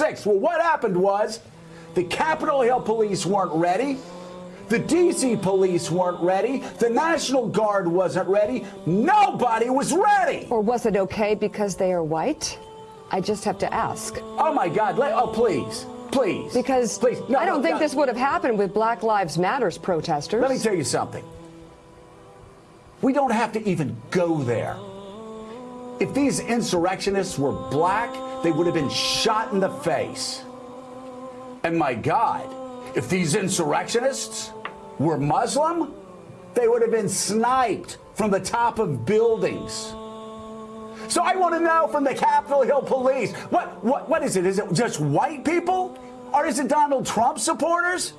6th. Well, what happened was the Capitol Hill police weren't ready. The DC police weren't ready. The National Guard wasn't ready. Nobody was ready. Or was it okay because they are white? I just have to ask. Oh my God. Let, oh, please. Please. Because please. No, I don't no, think no. this would have happened with Black Lives Matters protesters. Let me tell you something. We don't have to even go there. If these insurrectionists were black, they would have been shot in the face. And my God, if these insurrectionists were Muslim, they would have been sniped from the top of buildings. So I want to know from the Capitol Hill police, what, what, what is it? Is it just white people? Or is it Donald Trump supporters?